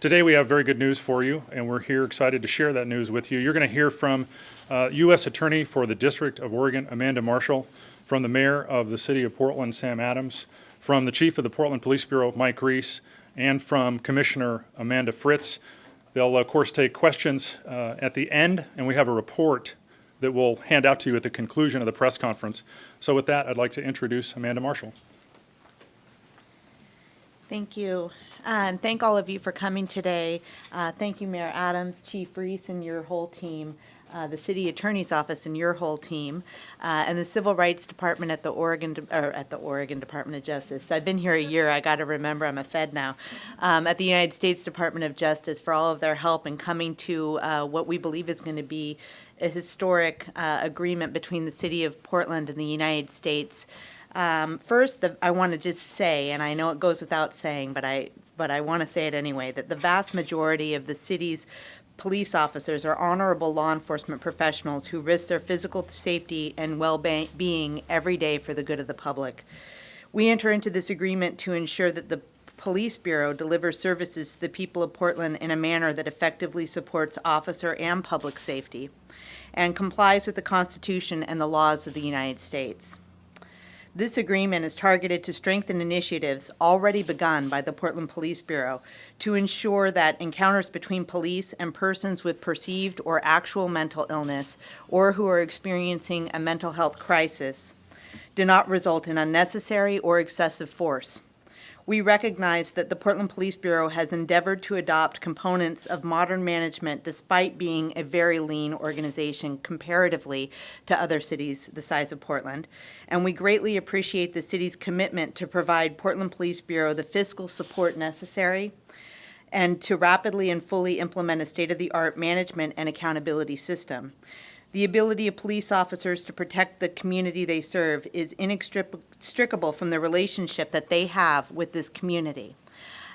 Today we have very good news for you, and we're here excited to share that news with you. You're going to hear from uh, U.S. Attorney for the District of Oregon, Amanda Marshall, from the Mayor of the City of Portland, Sam Adams, from the Chief of the Portland Police Bureau, Mike Reese, and from Commissioner Amanda Fritz. They'll, of course, take questions uh, at the end, and we have a report that we'll hand out to you at the conclusion of the press conference. So with that, I'd like to introduce Amanda Marshall. Thank you. And thank all of you for coming today. Uh, Thank you, Mayor Adams, Chief Reese, and your whole team, uh, the City Attorney's Office and your whole team, uh, and the Civil Rights Department at the Oregon, or at the Oregon Department of Justice. I've been here a year, I got to remember, I'm a Fed now. Um, At the United States Department of Justice for all of their help in coming to uh, what we believe is going to be a historic uh, agreement between the City of Portland and the United States. Um, First, the- I want to just say, and I know it goes without saying, but I, but I want to say it anyway, that the vast majority of the city's police officers are honorable law enforcement professionals who risk their physical safety and well-being every day for the good of the public. We enter into this agreement to ensure that the Police Bureau delivers services to the people of Portland in a manner that effectively supports officer and public safety and complies with the Constitution and the laws of the United States. This agreement is targeted to strengthen initiatives already begun by the Portland Police Bureau to ensure that encounters between police and persons with perceived or actual mental illness or who are experiencing a mental health crisis do not result in unnecessary or excessive force. We recognize that the Portland Police Bureau has endeavored to adopt components of modern management despite being a very lean organization comparatively to other cities the size of Portland. And we greatly appreciate the city's commitment to provide Portland Police Bureau the fiscal support necessary and to rapidly and fully implement a state-of-the-art management and accountability system. The ability of police officers to protect the community they serve is inextricable from the relationship that they have with this community.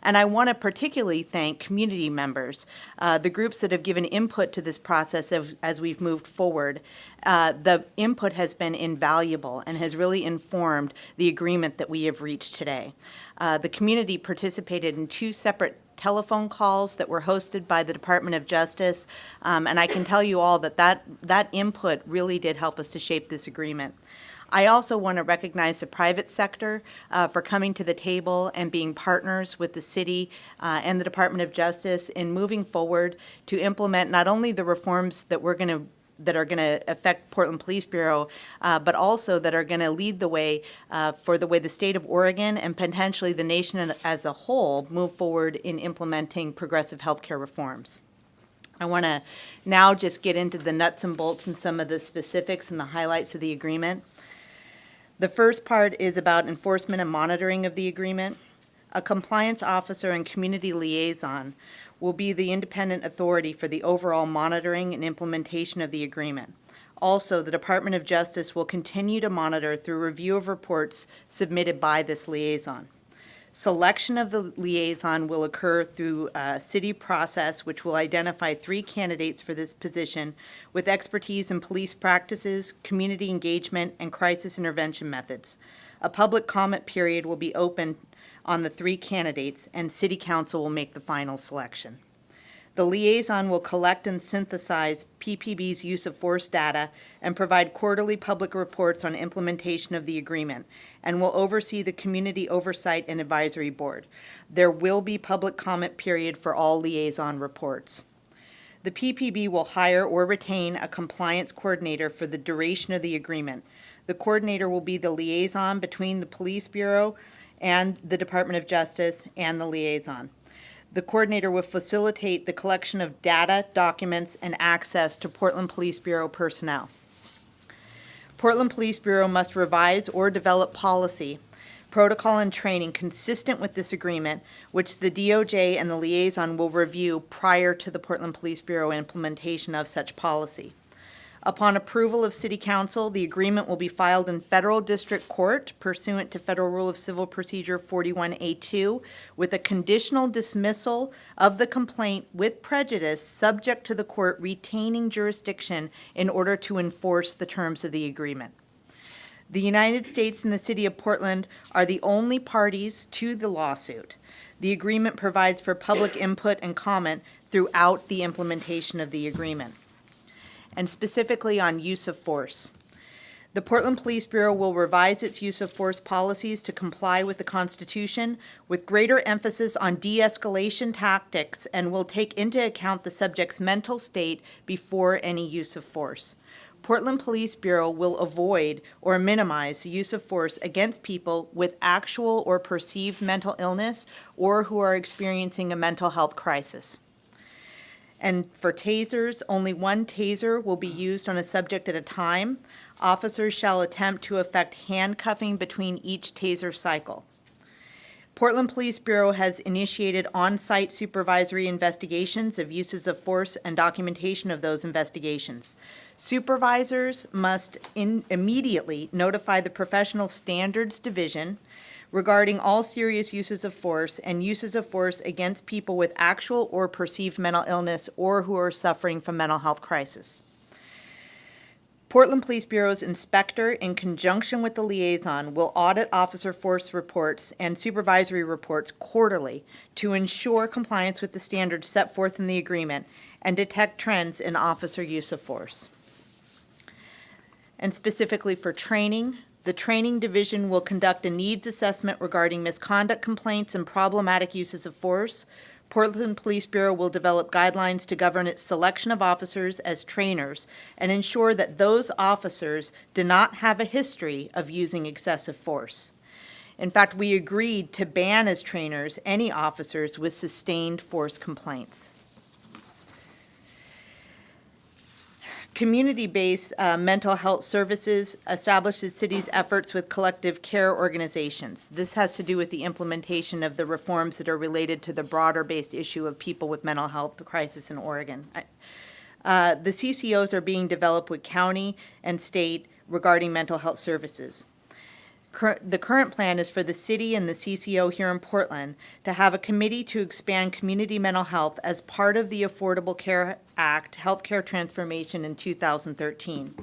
And I want to particularly thank community members, uh, the groups that have given input to this process of, as we've moved forward. Uh, the input has been invaluable and has really informed the agreement that we have reached today. Uh, the community participated in two separate telephone calls that were hosted by the Department of Justice, um, and I can tell you all that, that that input really did help us to shape this agreement. I also want to recognize the private sector uh, for coming to the table and being partners with the city uh, and the Department of Justice in moving forward to implement not only the reforms that we're going to that are going to affect Portland Police Bureau, uh, but also that are going to lead the way uh, for the way the state of Oregon and potentially the nation as a whole move forward in implementing progressive healthcare reforms. I want to now just get into the nuts and bolts and some of the specifics and the highlights of the agreement. The first part is about enforcement and monitoring of the agreement. A compliance officer and community liaison will be the independent authority for the overall monitoring and implementation of the agreement. Also, the Department of Justice will continue to monitor through review of reports submitted by this liaison. Selection of the liaison will occur through a city process which will identify three candidates for this position with expertise in police practices, community engagement, and crisis intervention methods. A public comment period will be open on the three candidates, and City Council will make the final selection. The liaison will collect and synthesize PPB's use of force data and provide quarterly public reports on implementation of the agreement, and will oversee the Community Oversight and Advisory Board. There will be public comment period for all liaison reports. The PPB will hire or retain a compliance coordinator for the duration of the agreement. The coordinator will be the liaison between the Police Bureau and the Department of Justice and the liaison. The coordinator will facilitate the collection of data, documents, and access to Portland Police Bureau personnel. Portland Police Bureau must revise or develop policy, protocol, and training consistent with this agreement, which the DOJ and the liaison will review prior to the Portland Police Bureau implementation of such policy. Upon approval of City Council, the agreement will be filed in Federal District Court pursuant to Federal Rule of Civil Procedure 41A2 with a conditional dismissal of the complaint with prejudice subject to the court retaining jurisdiction in order to enforce the terms of the agreement. The United States and the City of Portland are the only parties to the lawsuit. The agreement provides for public input and comment throughout the implementation of the agreement. And specifically on use of force. The Portland Police Bureau will revise its use of force policies to comply with the Constitution with greater emphasis on de-escalation tactics and will take into account the subject's mental state before any use of force. Portland Police Bureau will avoid or minimize the use of force against people with actual or perceived mental illness or who are experiencing a mental health crisis. And for tasers, only one taser will be used on a subject at a time. Officers shall attempt to effect handcuffing between each taser cycle. Portland Police Bureau has initiated on-site supervisory investigations of uses of force and documentation of those investigations. Supervisors must in- immediately notify the Professional Standards Division regarding all serious uses of force and uses of force against people with actual or perceived mental illness or who are suffering from mental health crisis. Portland Police Bureau's inspector, in conjunction with the liaison, will audit officer force reports and supervisory reports quarterly to ensure compliance with the standards set forth in the agreement and detect trends in officer use of force. And specifically for training, the training division will conduct a needs assessment regarding misconduct complaints and problematic uses of force. Portland Police Bureau will develop guidelines to govern its selection of officers as trainers and ensure that those officers do not have a history of using excessive force. In fact, we agreed to ban as trainers any officers with sustained force complaints. Community-based uh, mental health services establishes city's efforts with collective care organizations. This has to do with the implementation of the reforms that are related to the broader-based issue of people with mental health crisis in Oregon. Uh, The CCOs are being developed with county and state regarding mental health services. Cur- The current plan is for the city and the CCO here in Portland to have a committee to expand community mental health as part of the Affordable Care Act Healthcare Transformation in 2013.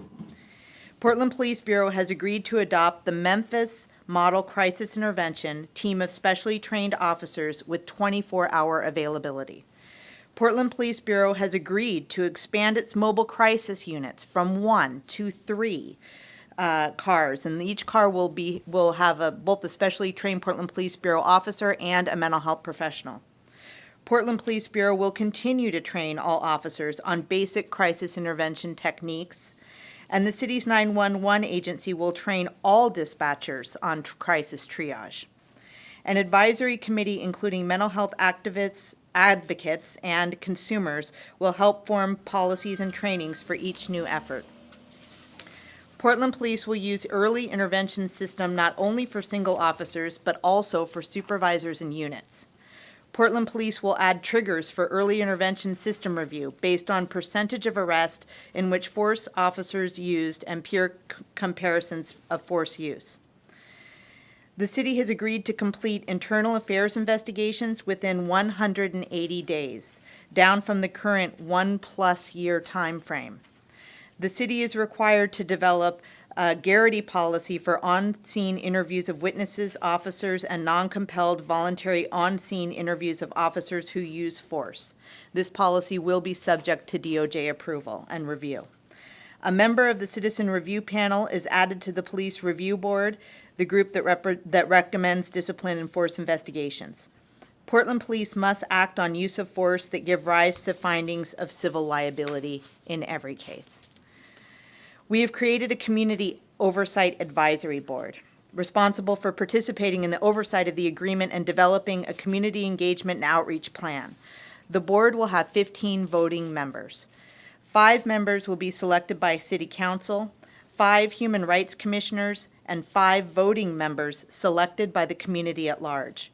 Portland Police Bureau has agreed to adopt the Memphis Model Crisis Intervention Team of specially trained officers with 24-hour availability. Portland Police Bureau has agreed to expand its mobile crisis units from one to three uh, cars, and each car will be, will have a, both a specially trained Portland Police Bureau officer and a mental health professional. Portland Police Bureau will continue to train all officers on basic crisis intervention techniques, and the city's 911 agency will train all dispatchers on crisis triage. An advisory committee including mental health activists, advocates, and consumers will help form policies and trainings for each new effort. Portland Police will use early intervention system not only for single officers, but also for supervisors and units. Portland Police will add triggers for early intervention system review based on percentage of arrest in which force officers used and peer comparisons of force use. The city has agreed to complete internal affairs investigations within 180 days, down from the current one-plus year timeframe. The city is required to develop a Garrity policy for on-scene interviews of witnesses, officers, and non-compelled voluntary on-scene interviews of officers who use force. This policy will be subject to DOJ approval and review. A member of the Citizen Review Panel is added to the Police Review Board, the group that that recommends discipline and force investigations. Portland Police must act on use of force that give rise to findings of civil liability in every case. We have created a community oversight advisory board responsible for participating in the oversight of the agreement and developing a community engagement and outreach plan. The board will have 15 voting members. Five members will be selected by city council, five human rights commissioners, and five voting members selected by the community at large.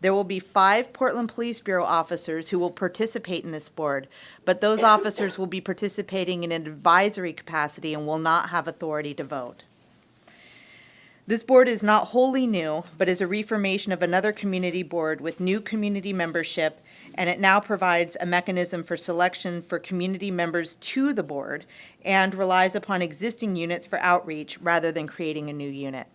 There will be five Portland Police Bureau officers who will participate in this board, but those officers will be participating in an advisory capacity and will not have authority to vote. This board is not wholly new, but is a reformation of another community board with new community membership, and it now provides a mechanism for selection for community members to the board and relies upon existing units for outreach rather than creating a new unit.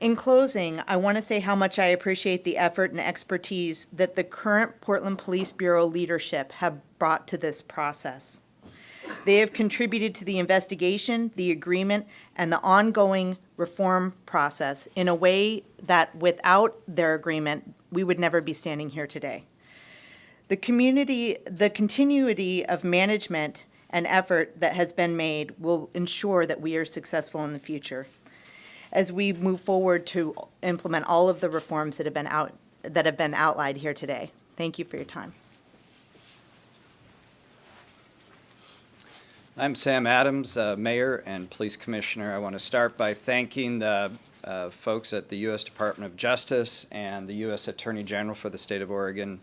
In closing, I want to say how much I appreciate the effort and expertise that the current Portland Police Bureau leadership have brought to this process. They have contributed to the investigation, the agreement, and the ongoing reform process in a way that without their agreement, we would never be standing here today. The community, the continuity of management and effort that has been made will ensure that we are successful in the future as we move forward to implement all of the reforms that have been out, that have been outlined here today. Thank you for your time. I'm Sam Adams, uh, Mayor and Police Commissioner. I want to start by thanking the uh, folks at the U.S. Department of Justice and the U.S. Attorney General for the State of Oregon,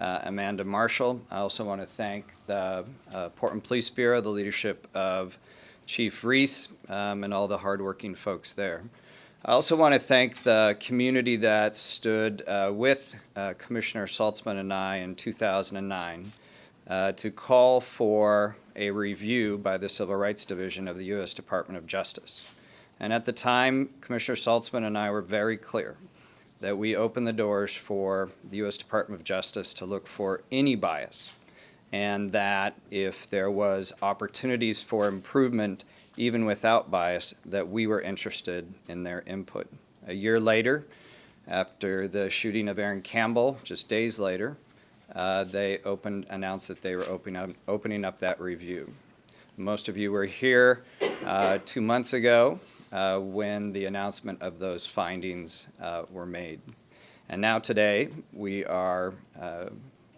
uh, Amanda Marshall. I also want to thank the uh, Portland Police Bureau, the leadership of Chief Reese, um, and all the hardworking folks there. I also want to thank the community that stood uh, with uh, Commissioner Saltzman and I in 2009 uh, to call for a review by the Civil Rights Division of the U.S. Department of Justice. And at the time, Commissioner Saltzman and I were very clear that we opened the doors for the U.S. Department of Justice to look for any bias, and that if there was opportunities for improvement, even without bias, that we were interested in their input. A year later, after the shooting of Aaron Campbell, just days later, uh, they opened, announced that they were opening up, opening up that review. Most of you were here uh, two months ago uh, when the announcement of those findings uh, were made. And now today, we are uh,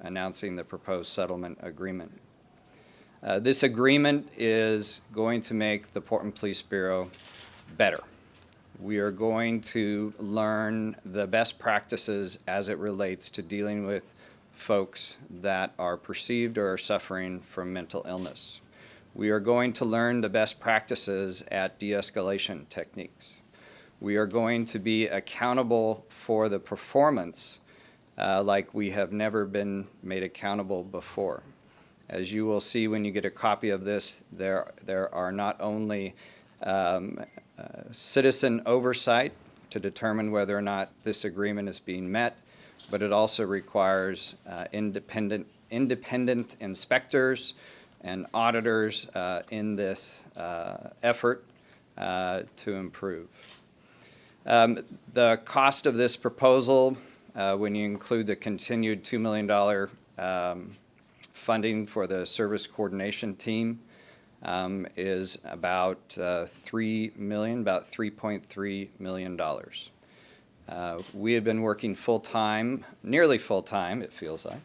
announcing the proposed settlement agreement. Uh, this agreement is going to make the Portland Police Bureau better. We are going to learn the best practices as it relates to dealing with folks that are perceived or are suffering from mental illness. We are going to learn the best practices at de-escalation techniques. We are going to be accountable for the performance uh, like we have never been made accountable before. As you will see when you get a copy of this, there, there are not only um, uh, citizen oversight to determine whether or not this agreement is being met, but it also requires uh, independent, independent inspectors and auditors uh, in this uh, effort uh, to improve. Um, the cost of this proposal, uh, when you include the continued $2 million um, funding for the service coordination team, um, is about uh, 3 million, about $3.3 million. Uh, we have been working full-time, nearly full-time, it feels like,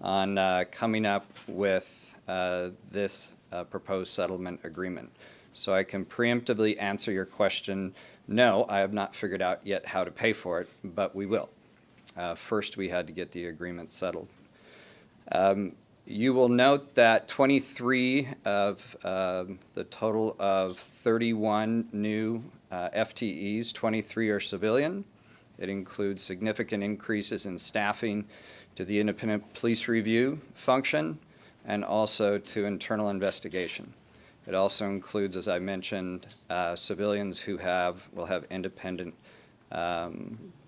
on uh, coming up with uh, this uh, proposed settlement agreement. So I can preemptively answer your question, no, I have not figured out yet how to pay for it, but we will. Uh, first, we had to get the agreement settled. Um, you will note that 23 of um, the total of 31 new uh, FTEs, 23 are civilian, it includes significant increases in staffing to the independent police review function and also to internal investigation. It also includes, as I mentioned, uh, civilians who have will have independent um, uh,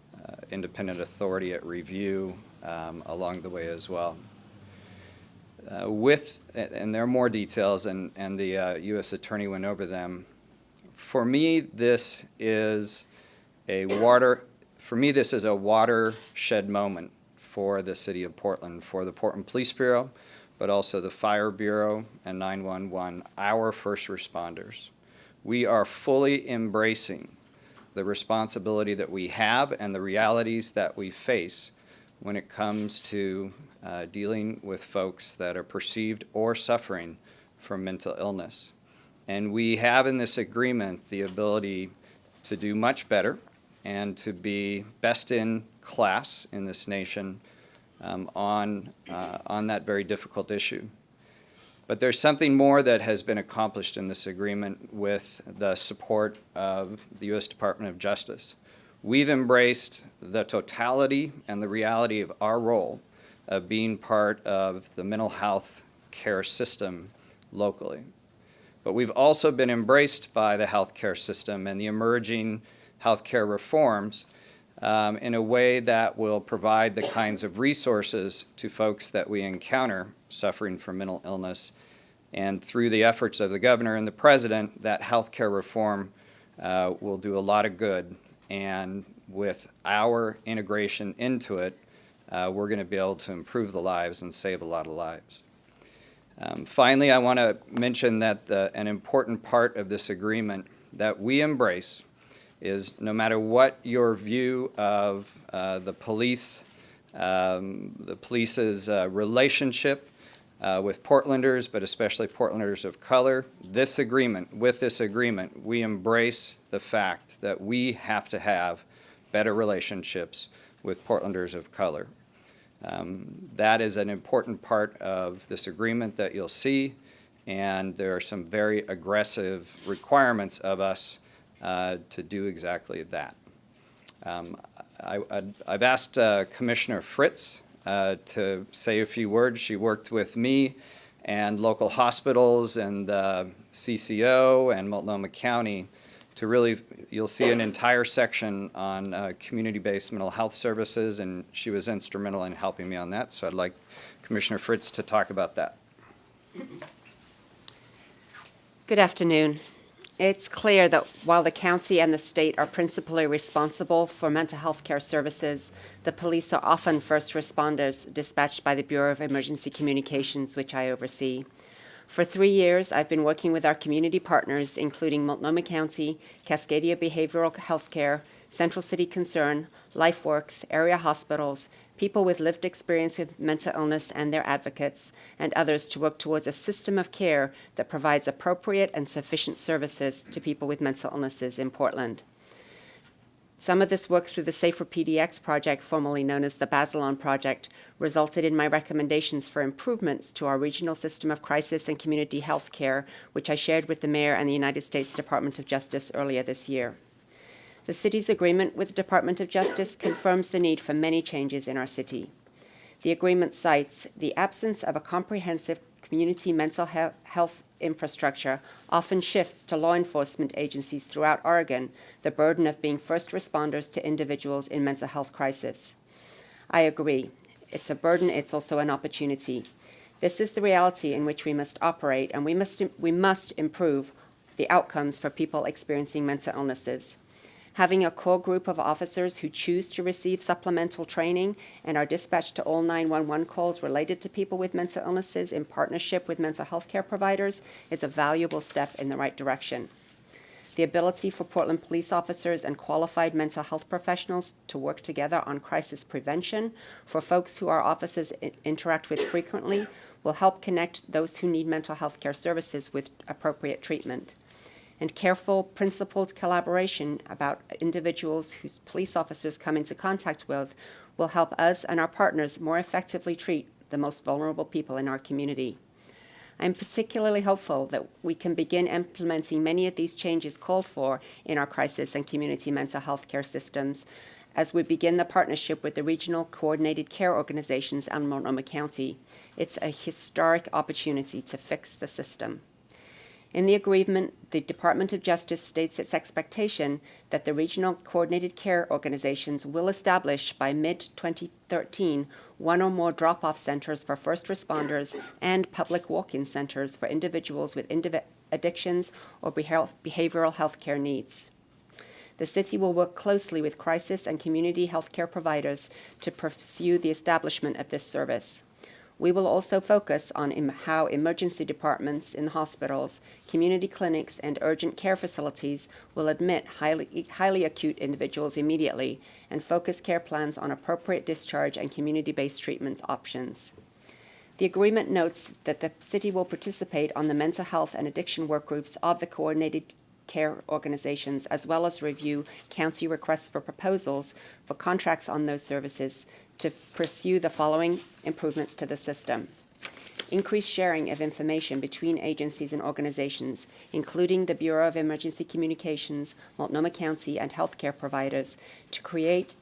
independent authority at review um, along the way as well. Uh, with, and there are more details, and, and the uh, U.S. Attorney went over them. For me, this is a water for me, this is a watershed moment for the city of Portland, for the Portland Police Bureau, but also the Fire Bureau and 911, our first responders. We are fully embracing the responsibility that we have and the realities that we face when it comes to uh, dealing with folks that are perceived or suffering from mental illness. And we have in this agreement the ability to do much better and to be best in class in this nation um, on, uh, on that very difficult issue. But there's something more that has been accomplished in this agreement with the support of the U.S. Department of Justice. We've embraced the totality and the reality of our role of being part of the mental health care system locally. But we've also been embraced by the healthcare system and the emerging healthcare reforms um, in a way that will provide the kinds of resources to folks that we encounter suffering from mental illness. And through the efforts of the governor and the president, that healthcare reform uh, will do a lot of good. And with our integration into it, uh, we're going to be able to improve the lives and save a lot of lives. Um, finally, I want to mention that the, an important part of this agreement that we embrace is no matter what your view of uh, the police, um, the police's uh, relationship uh, with Portlanders, but especially Portlanders of color, this agreement, with this agreement, we embrace the fact that we have to have better relationships with Portlanders of color. Um, that is an important part of this agreement that you'll see, and there are some very aggressive requirements of us uh, to do exactly that. Um, I, have asked uh, Commissioner Fritz uh, to say a few words. She worked with me and local hospitals and CCO and Multnomah County to really, you'll see an entire section on uh, community-based mental health services, and she was instrumental in helping me on that. So I'd like Commissioner Fritz to talk about that. Good afternoon. It's clear that while the county and the state are principally responsible for mental health care services, the police are often first responders dispatched by the Bureau of Emergency Communications, which I oversee. For three years, I've been working with our community partners, including Multnomah County, Cascadia Behavioral Health Care, Central City Concern, LifeWorks, area hospitals, people with lived experience with mental illness and their advocates, and others to work towards a system of care that provides appropriate and sufficient services to people with mental illnesses in Portland. Some of this work through the Safer PDX project, formerly known as the Basilon Project, resulted in my recommendations for improvements to our regional system of crisis and community health care, which I shared with the Mayor and the United States Department of Justice earlier this year. The city's agreement with the Department of Justice confirms the need for many changes in our city. The agreement cites the absence of a comprehensive community mental health infrastructure often shifts to law enforcement agencies throughout Oregon the burden of being first responders to individuals in mental health crisis. I agree. It's a burden, it's also an opportunity. This is the reality in which we must operate, and we must, we must improve the outcomes for people experiencing mental illnesses having a core group of officers who choose to receive supplemental training and are dispatched to all 911 calls related to people with mental illnesses in partnership with mental health care providers is a valuable step in the right direction. The ability for Portland police officers and qualified mental health professionals to work together on crisis prevention for folks who our offices interact with frequently will help connect those who need mental health care services with appropriate treatment and careful, principled collaboration about individuals whose police officers come into contact with will help us and our partners more effectively treat the most vulnerable people in our community. I'm particularly hopeful that we can begin implementing many of these changes called for in our crisis and community mental health care systems as we begin the partnership with the regional coordinated care organizations and Multnomah County. It's a historic opportunity to fix the system. In the agreement, the Department of Justice states its expectation that the regional coordinated care organizations will establish by mid-2013 one or more drop-off centers for first responders and public walk-in centers for individuals with indiv addictions or behavioral health care needs. The city will work closely with crisis and community health care providers to pursue the establishment of this service. We will also focus on how emergency departments in hospitals, community clinics, and urgent care facilities will admit highly, highly acute individuals immediately and focus care plans on appropriate discharge and community-based treatments options. The agreement notes that the city will participate on the mental health and addiction work groups of the coordinated care organizations, as well as review county requests for proposals for contracts on those services to pursue the following improvements to the system. Increased sharing of information between agencies and organizations, including the Bureau of Emergency Communications, Multnomah County, and healthcare providers, to create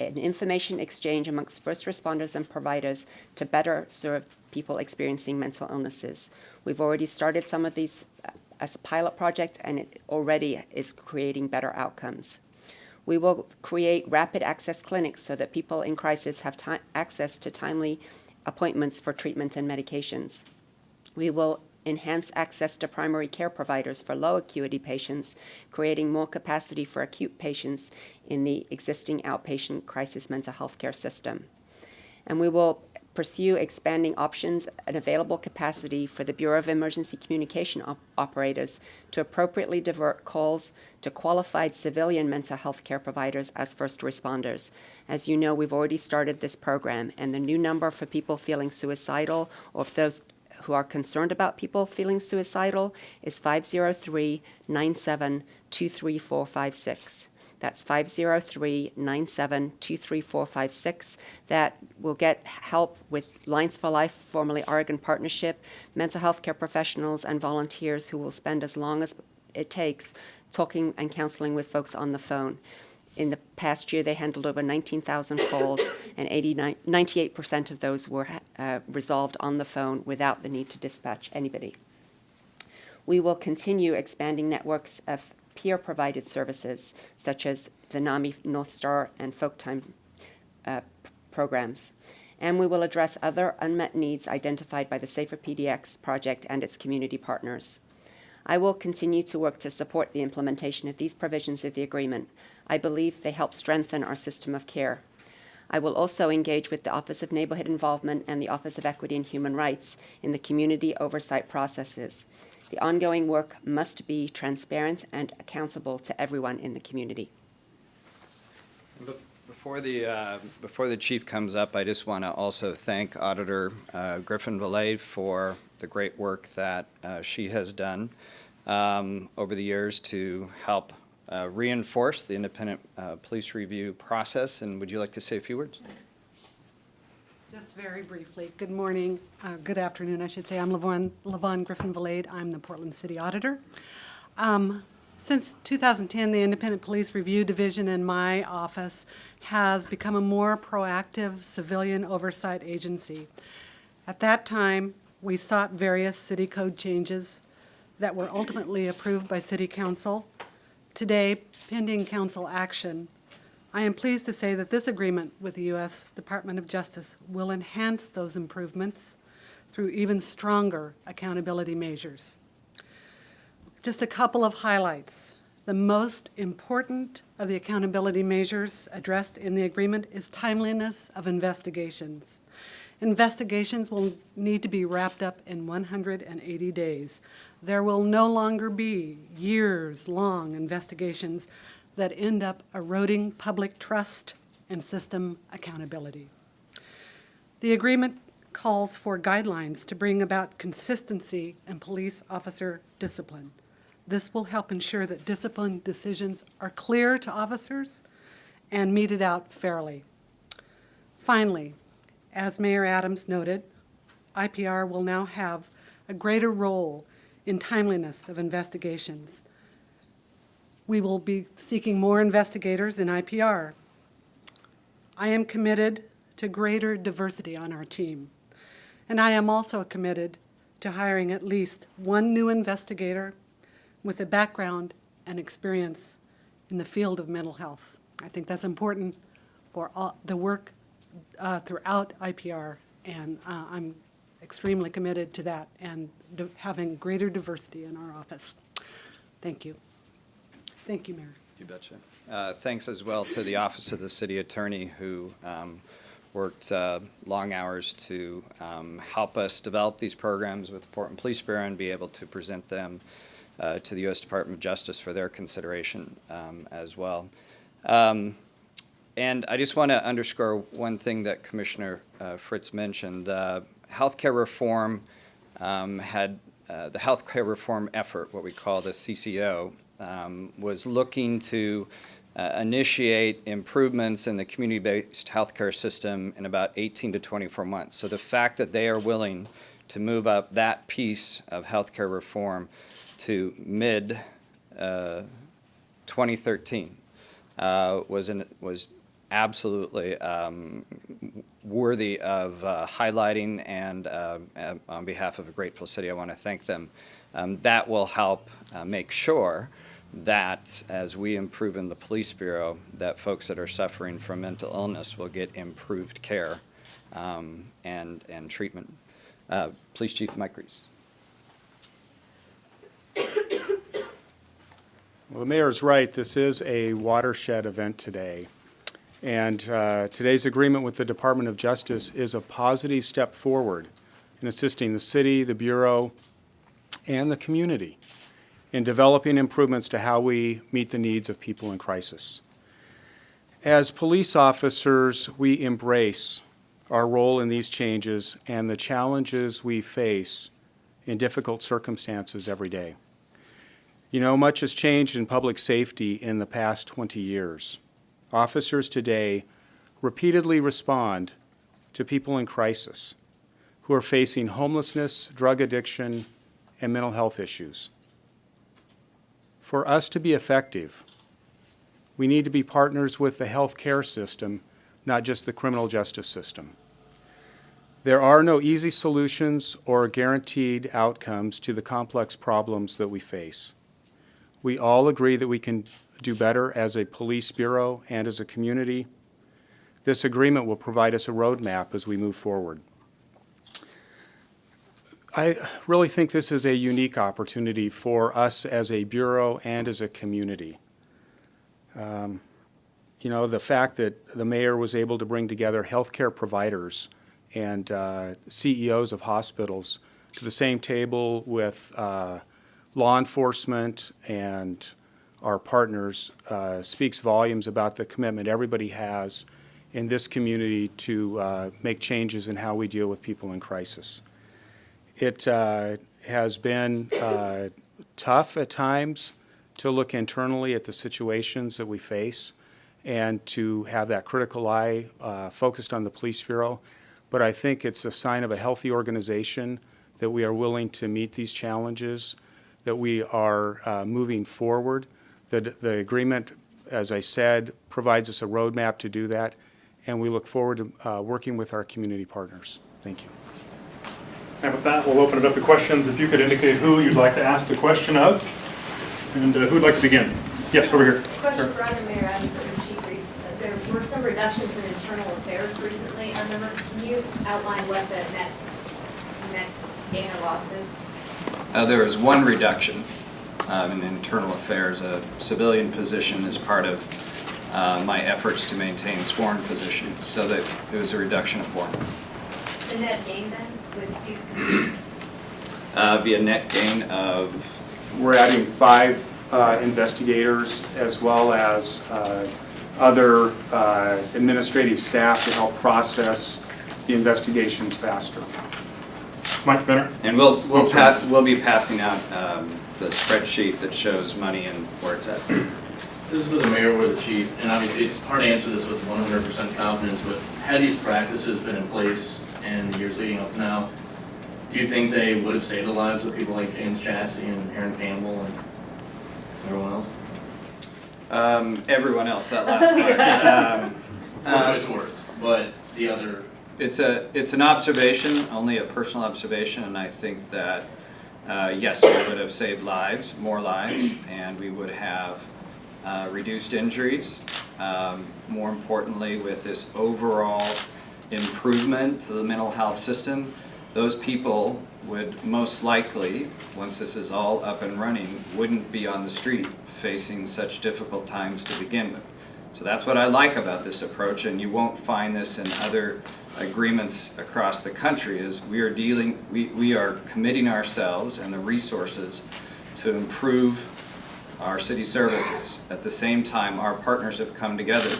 an information exchange amongst first responders and providers to better serve people experiencing mental illnesses. We've already started some of these uh, as a pilot project, and it already is creating better outcomes. We will create rapid access clinics so that people in crisis have access to timely appointments for treatment and medications. We will enhance access to primary care providers for low acuity patients, creating more capacity for acute patients in the existing outpatient crisis mental health care system. And we will pursue expanding options and available capacity for the Bureau of Emergency Communication op- operators to appropriately divert calls to qualified civilian mental health care providers as first responders. As you know, we've already started this program, and the new number for people feeling suicidal or those who are concerned about people feeling suicidal is 503 97 23456. That's 503 97 23456. That will get help with Lines for Life, formerly Oregon Partnership, mental health care professionals, and volunteers who will spend as long as it takes talking and counseling with folks on the phone. In the past year, they handled over 19,000 calls, and 89, 98% of those were uh, resolved on the phone without the need to dispatch anybody. We will continue expanding networks of peer-provided services, such as the NAMI North Star and Folktime uh, programs. And we will address other unmet needs identified by the Safer PDX project and its community partners. I will continue to work to support the implementation of these provisions of the agreement. I believe they help strengthen our system of care. I will also engage with the Office of Neighborhood Involvement and the Office of Equity and Human Rights in the community oversight processes. The ongoing work must be transparent and accountable to everyone in the community. Before the, uh, before the chief comes up, I just want to also thank Auditor uh, Griffin Valade for the great work that uh, she has done um, over the years to help uh, reinforce the independent uh, police review process. And would you like to say a few words? Just very briefly, good morning, uh, good afternoon, I should say. I'm LaVonne, LaVonne Griffin Valade. I'm the Portland City Auditor. Um, Since 2010, the Independent Police Review Division in my office has become a more proactive civilian oversight agency. At that time, we sought various city code changes that were ultimately approved by City Council. Today, pending council action, I am pleased to say that this agreement with the U.S. Department of Justice will enhance those improvements through even stronger accountability measures. Just a couple of highlights. The most important of the accountability measures addressed in the agreement is timeliness of investigations. Investigations will need to be wrapped up in 180 days. There will no longer be years-long investigations that end up eroding public trust and system accountability. The agreement calls for guidelines to bring about consistency in police officer discipline. This will help ensure that discipline decisions are clear to officers and meted out fairly. Finally, as Mayor Adams noted, IPR will now have a greater role in timeliness of investigations. We will be seeking more investigators in IPR. I am committed to greater diversity on our team. And I am also committed to hiring at least one new investigator with a background and experience in the field of mental health. I think that's important for all, the work uh, throughout IPR, and uh, I'm extremely committed to that and having greater diversity in our office. Thank you. Thank you, Mayor. You betcha. Uh, Thanks as well to the Office of the City Attorney who um, worked uh, long hours to um, help us develop these programs with the Portland Police Bureau and be able to present them uh, to the U.S. Department of Justice for their consideration um, as well. Um, And I just want to underscore one thing that Commissioner uh, Fritz mentioned. Healthcare reform um, had, uh, the healthcare reform effort, what we call the CCO, um, was looking to uh, initiate improvements in the community-based healthcare system in about 18 to 24 months. So the fact that they are willing to move up that piece of healthcare reform to mid uh, 2013 uh, was an, was absolutely um, worthy of uh, highlighting, and uh, on behalf of a grateful city, I want to thank them. Um, that will help uh, make sure that as we improve in the police bureau, that folks that are suffering from mental illness will get improved care um, and, and treatment. Uh, Police Chief Mike Reese. Well, the mayor's right. This is a watershed event today. And uh, today's agreement with the Department of Justice is a positive step forward in assisting the city, the Bureau, and the community in developing improvements to how we meet the needs of people in crisis. As police officers, we embrace our role in these changes and the challenges we face in difficult circumstances every day. You know, much has changed in public safety in the past 20 years. Officers today repeatedly respond to people in crisis who are facing homelessness, drug addiction, and mental health issues. For us to be effective, we need to be partners with the health care system, not just the criminal justice system. There are no easy solutions or guaranteed outcomes to the complex problems that we face. We all agree that we can do better as a police bureau and as a community. This agreement will provide us a roadmap as we move forward. I really think this is a unique opportunity for us as a bureau and as a community. Um, You know, the fact that the mayor was able to bring together healthcare providers and uh, CEOs of hospitals to the same table with uh, law enforcement and our partners uh, speaks volumes about the commitment everybody has in this community to uh, make changes in how we deal with people in crisis. It uh, has been uh, tough at times to look internally at the situations that we face and to have that critical eye uh, focused on the police bureau. But I think it's a sign of a healthy organization that we are willing to meet these challenges, that we are uh, moving forward. The, the agreement, as I said, provides us a roadmap to do that, and we look forward to uh, working with our community partners. Thank you. And with that, we'll open it up to questions. If you could indicate who you'd like to ask the question of, and uh, who'd like to begin? Yes, over here. Question for either Mayor Adams or Chief Reese. There were some reductions in internal affairs recently. I remember, can you outline what the net, net gain or loss is? Uh, There is one reduction um, in internal affairs, a civilian position as part of uh, my efforts to maintain sworn positions, so that it was a reduction of one. The net gain then with these positions? Uh, Be a net gain of, We're adding five uh, investigators as well as uh, other uh, administrative staff to help process the investigations faster. Mike Benner? and we'll, we'll Oh, sorry. we'll be passing out um, the spreadsheet that shows money and where it's at. This is for the mayor or the chief, and obviously it's hard to answer this with one hundred percent confidence, but had these practices been in place in the years leading up to now, do you think they would have saved the lives of people like James Chassie and Aaron Campbell and everyone else? Um, Everyone else, that last part. Um, Poor uh, choice words, but the other, It's a, it's an observation, only a personal observation, and I think that, uh, yes, we would have saved lives, more lives, and we would have uh, reduced injuries. Um, More importantly, with this overall improvement to the mental health system, those people would most likely, once this is all up and running, wouldn't be on the street facing such difficult times to begin with. So that's what I like about this approach, and you won't find this in other agreements across the country, is we are dealing, we, we are committing ourselves and the resources to improve our city services. At the same time, our partners have come together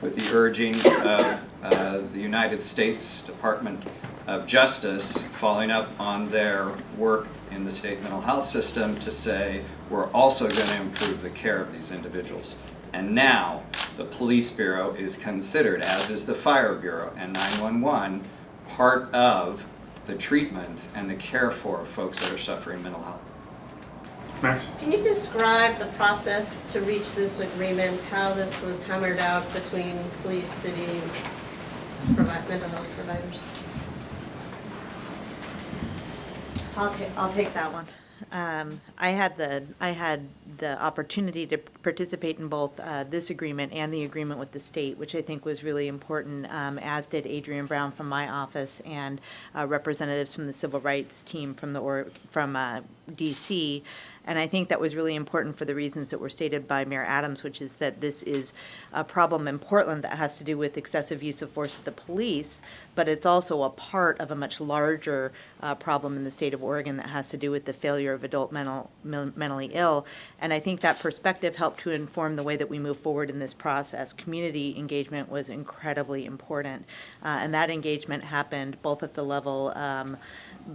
with the urging of uh, the United States Department of Justice, following up on their work in the state mental health system to say, we're also going to improve the care of these individuals. And now, the Police Bureau is considered, as is the Fire Bureau and 911, part of the treatment and the care for folks that are suffering mental health. Max? Can you describe the process to reach this agreement, how this was hammered out between police, city, provi- mental health providers? I'll, I'll take that one. Um, I had the, I had the opportunity to participate in both uh, this agreement and the agreement with the state, which I think was really important, um, as did Adrian Brown from my office and uh, representatives from the civil rights team from the, or, from uh, DC. And I think that was really important for the reasons that were stated by Mayor Adams, which is that this is a problem in Portland that has to do with excessive use of force of the police, but it's also a part of a much larger uh, problem in the state of Oregon that has to do with the failure of adult mental, men- mentally ill. And I think that perspective helped to inform the way that we move forward in this process. Community engagement was incredibly important, uh, and that engagement happened both at the level um,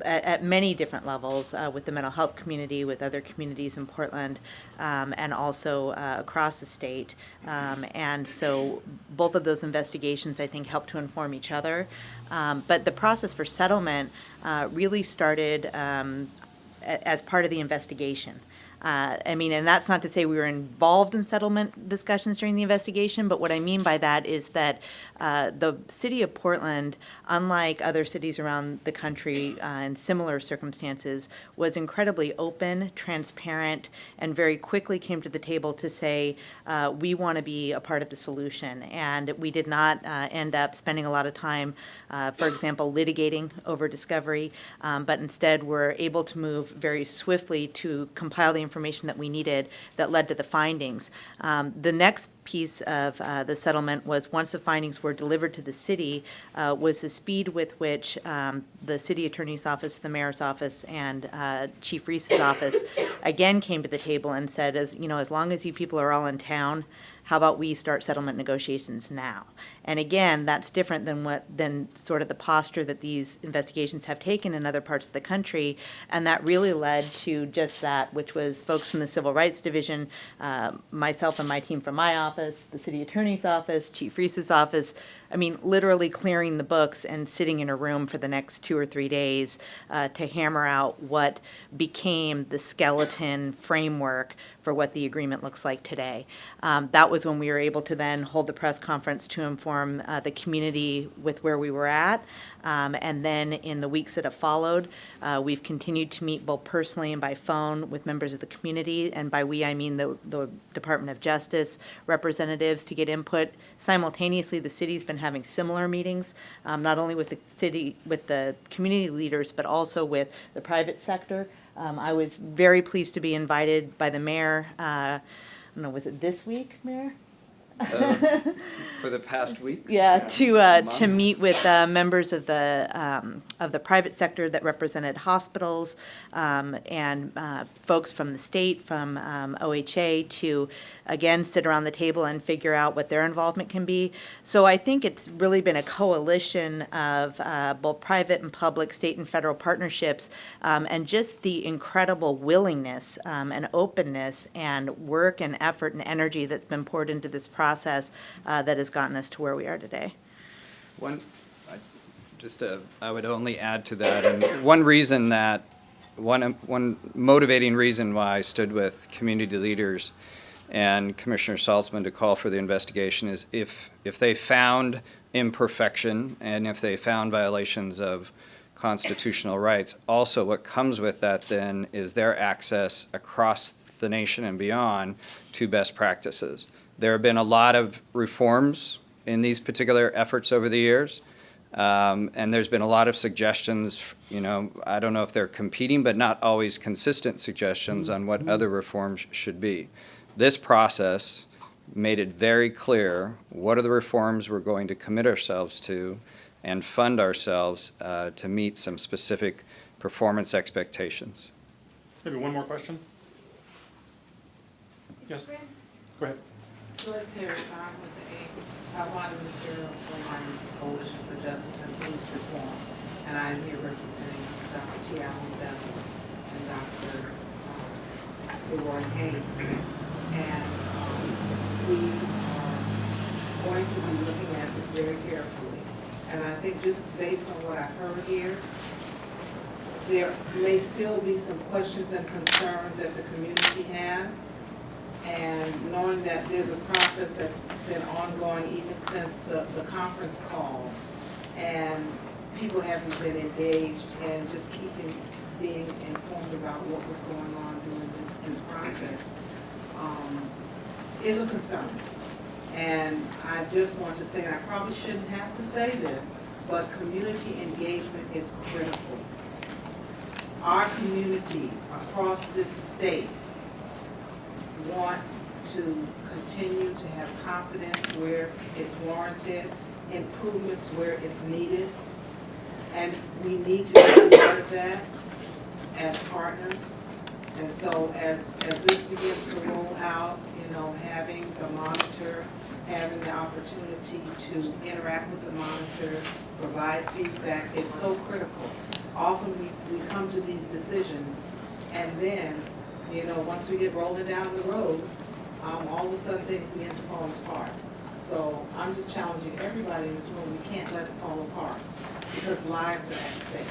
at, at many different levels uh, with the mental health community, with other communities in Portland, um, and also uh, across the state. Um, and so both of those investigations, I think, help to inform each other. Um, but the process for settlement uh, really started um, as part of the investigation. Uh, I mean, and that's not to say we were involved in settlement discussions during the investigation, but what I mean by that is that uh, the city of Portland, unlike other cities around the country uh, in similar circumstances, was incredibly open, transparent, and very quickly came to the table to say, uh, we want to be a part of the solution. And we did not uh, end up spending a lot of time, uh, for example, litigating over discovery, um, but instead were able to move very swiftly to compile the information that we needed that led to the findings. Um, The next piece of uh, the settlement was, once the findings were delivered to the city, uh, was the speed with which um, the city attorney's office, the mayor's office, and uh, Chief Reese's office again came to the table and said, as, you know, as long as you people are all in town, how about we start settlement negotiations now? And again, that's different than what, than sort of the posture that these investigations have taken in other parts of the country. And that really led to just that, which was folks from the Civil Rights Division, uh, myself and my team from my office, the city attorney's office, Chief Reese's office, I mean, literally clearing the books and sitting in a room for the next two or three days uh, to hammer out what became the skeleton framework for what the agreement looks like today. Um, that was when we were able to then hold the press conference to inform uh, the community with where we were at. Um, and then in the weeks that have followed, uh, we've continued to meet both personally and by phone with members of the community. And by we, I mean the, the Department of Justice representatives to get input. Simultaneously, the city's been having similar meetings, um, not only with the city, with the community leaders, but also with the private sector. Um, I was very pleased to be invited by the mayor, uh, I don't know, was it this week, Mayor? Uh, For the past weeks? Yeah, to, uh, to meet with, uh, members of the, um, of the private sector that represented hospitals, um, and, uh, folks from the state, from, um, OHA, to, again, sit around the table and figure out what their involvement can be. So I think it's really been a coalition of, uh, both private and public, state and federal partnerships, um, and just the incredible willingness, um, and openness and work and effort and energy that's been poured into this process, uh, that has gotten us to where we are today. One, I- just, uh, I would only add to that, and one reason that, one, one motivating reason why I stood with community leaders and Commissioner Saltzman to call for the investigation is if, if they found imperfection and if they found violations of constitutional rights, also what comes with that then is their access across the nation and beyond to best practices. There have been a lot of reforms in these particular efforts over the years. Um, and there's been a lot of suggestions, you know, I don't know if they're competing, but not always consistent suggestions on what other reforms should be. This process made it very clear what are the reforms we're going to commit ourselves to and fund ourselves uh, to meet some specific performance expectations. Maybe one more question? Yes, go ahead. Joyce Harris, I'm with the A, Hiawatha Ministerial Alliance Coalition for Justice and Police Reform. And I am here representing Dr. T. Allen Bethel and Dr. uh, Leroy Haynes. And um, we are going to be looking at this very carefully. And I think just based on what I've heard here, there may still be some questions and concerns that the community has. And knowing that there's a process that's been ongoing even since the, the conference calls, and people haven't been engaged and just keeping, being informed about what was going on during this, this process. um, is a concern. And I just want to say, and I probably shouldn't have to say this, but community engagement is critical. Our communities across this state want to continue to have confidence where it's warranted, improvements where it's needed. And we need to be part of that as partners. And so as, as this begins to roll out, you know, having the monitor, having the opportunity to interact with the monitor, provide feedback is so critical. Often we, we come to these decisions and then, you know, once we get rolling down the road, um, all of a sudden things begin to fall apart. So I'm just challenging everybody in this room, we can't let it fall apart because lives are at stake.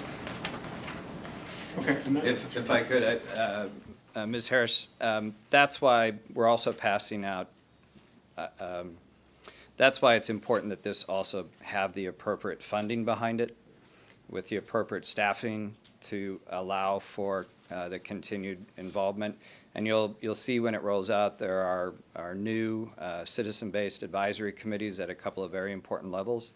Okay. If, if I could, I- uh, uh, Ms. Harris, um, that's why we're also passing out, uh, um, that's why it's important that this also have the appropriate funding behind it, with the appropriate staffing to allow for uh, the continued involvement. And you'll, you'll see when it rolls out, there are, are new uh, citizen-based advisory committees at a couple of very important levels.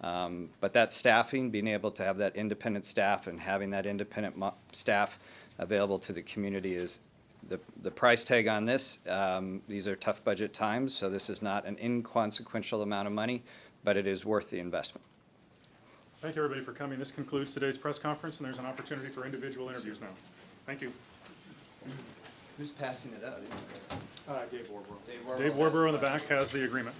Um, But that staffing, being able to have that independent staff and having that independent staff available to the community is the, the price tag on this. um, These are tough budget times, so this is not an inconsequential amount of money, but it is worth the investment. Thank you, everybody, for coming. This concludes today's press conference, and there's an opportunity for individual interviews now. Thank you. Who's passing it out? Uh, Dave Warborough. Dave Warborough. Dave Warborough in the back has the agreement.